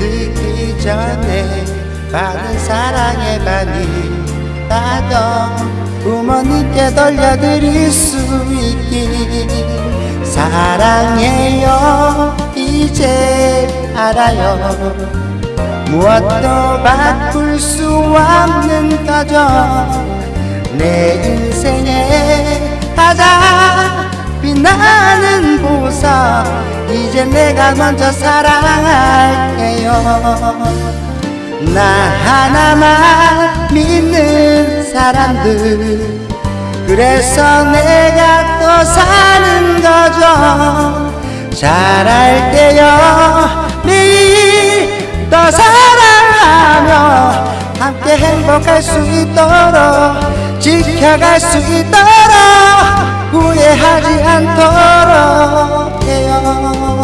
늦기 전에 받은 사랑의 반이 나도 부모님께 돌려드릴 수 있기 사랑해요. 이제 알아요. 무엇도 바꿀 수 없는 가정 내 인생에 가장 이제 내가 먼저 사랑할게요. 나 하나만 믿는 사람들. 그래서 내가 또 사는 거죠. 잘할게요. 매일 더 사랑하며 함께 행복할 수 있도록 지켜갈 수 있도록 후회하지 않도록 해요